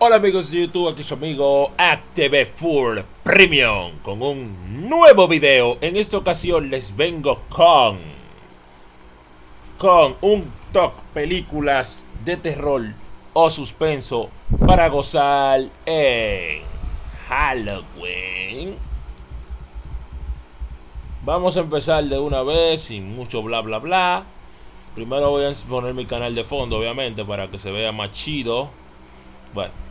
Hola amigos de YouTube, aquí su amigo Active Full Premium con un nuevo video. En esta ocasión les vengo con con un top películas de terror o suspenso para gozar en Halloween. Vamos a empezar de una vez sin mucho bla bla bla. Primero voy a poner mi canal de fondo, obviamente, para que se vea más chido. Bueno,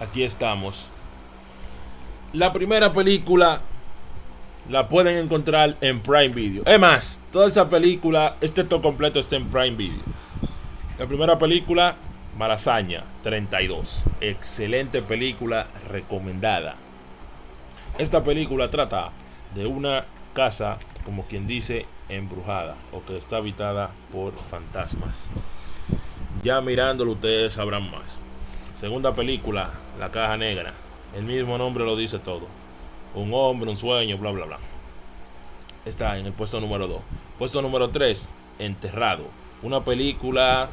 aquí estamos. La primera película la pueden encontrar en Prime Video. Es más, toda esa película, este todo completo está en Prime Video. La primera película, Malasaña 32. Excelente película recomendada. Esta película trata de una casa, como quien dice, embrujada o que está habitada por fantasmas. Ya mirándolo ustedes sabrán más. Segunda película, La Caja Negra. El mismo nombre lo dice todo. Un hombre, un sueño, bla, bla, bla. Está en el puesto número 2. Puesto número 3, Enterrado. Una película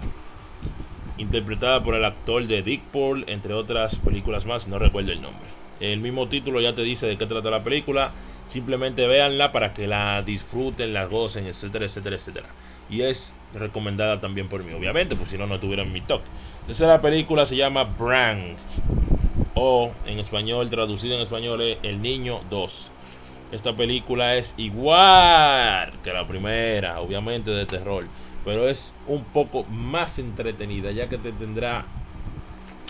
interpretada por el actor de Dick Paul, entre otras películas más, no recuerdo el nombre. El mismo título ya te dice de qué trata la película. Simplemente véanla para que la disfruten, la gocen, etcétera, etcétera, etcétera. Y es recomendada también por mí, obviamente, pues si no, no tuviera mi top. Tercera película se llama Brand. O en español, traducido en español, es El Niño 2. Esta película es igual que la primera, obviamente de terror. Pero es un poco más entretenida, ya que te tendrá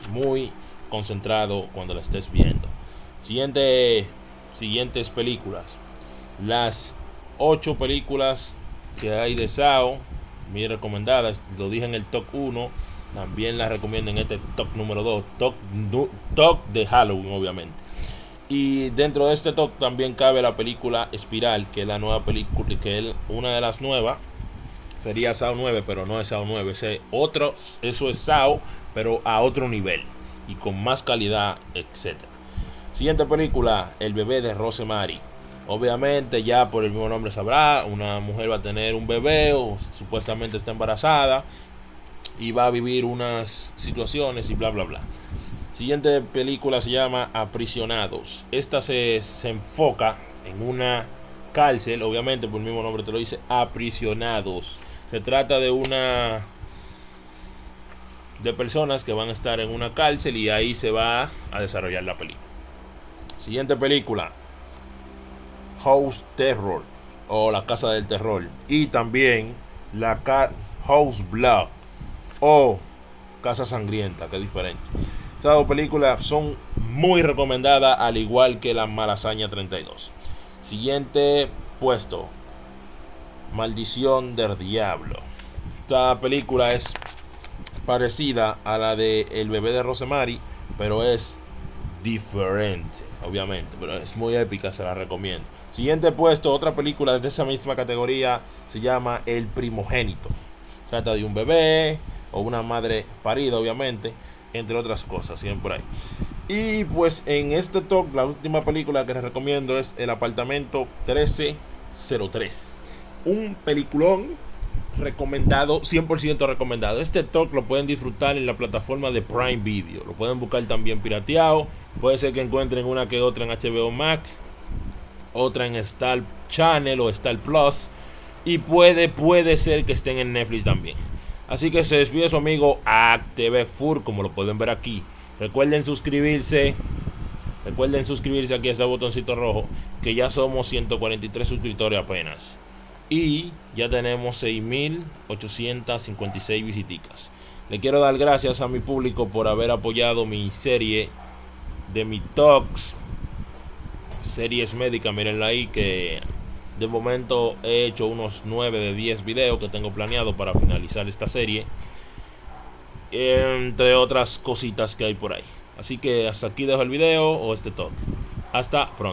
muy concentrado cuando la estés viendo. Siguiente siguientes películas. Las ocho películas que hay de Sao, muy recomendadas, lo dije en el top 1, también las recomiendo en este top número 2, top, top de Halloween obviamente. Y dentro de este top también cabe la película Espiral, que es la nueva película, que es una de las nuevas. Sería Sao 9, pero no es Sao 9, ese otro, eso es Sao, pero a otro nivel y con más calidad, etcétera. Siguiente película, El bebé de Rosemary. Obviamente ya por el mismo nombre sabrá, una mujer va a tener un bebé o supuestamente está embarazada y va a vivir unas situaciones y bla bla bla. Siguiente película se llama Aprisionados. Esta se, se enfoca en una cárcel, obviamente por el mismo nombre te lo dice, Aprisionados. Se trata de una de personas que van a estar en una cárcel y ahí se va a desarrollar la película. Siguiente película. House Terror. O La Casa del Terror. Y también la House Blood. O Casa Sangrienta, que diferente. Estas dos películas son muy recomendadas, al igual que La Malasaña 32. Siguiente puesto. Maldición del Diablo. Esta película es parecida a la de El bebé de Rosemary, pero es diferente, obviamente, pero es muy épica, se la recomiendo. Siguiente puesto, otra película de esa misma categoría, se llama El primogénito. Trata de un bebé o una madre parida, obviamente, entre otras cosas, siempre ahí. Y pues en este top, la última película que les recomiendo es El apartamento 1303. Un peliculón recomendado, 100% recomendado. Este talk lo pueden disfrutar en la plataforma de Prime Video. Lo pueden buscar también pirateado. Puede ser que encuentren una que otra en HBO Max, otra en Star Channel o Star Plus. Y puede, puede ser que estén en Netflix también. Así que se despide su amigo AcTV Fur, como lo pueden ver aquí. Recuerden suscribirse. Recuerden suscribirse aquí a este botoncito rojo. Que ya somos 143 suscriptores apenas. Y ya tenemos 6.856 visitas. Le quiero dar gracias a mi público por haber apoyado mi serie de mi talks. Series médicas, mirenla ahí que de momento he hecho unos 9 de 10 videos que tengo planeado para finalizar esta serie. Entre otras cositas que hay por ahí. Así que hasta aquí dejo el video o este talk. Hasta pronto.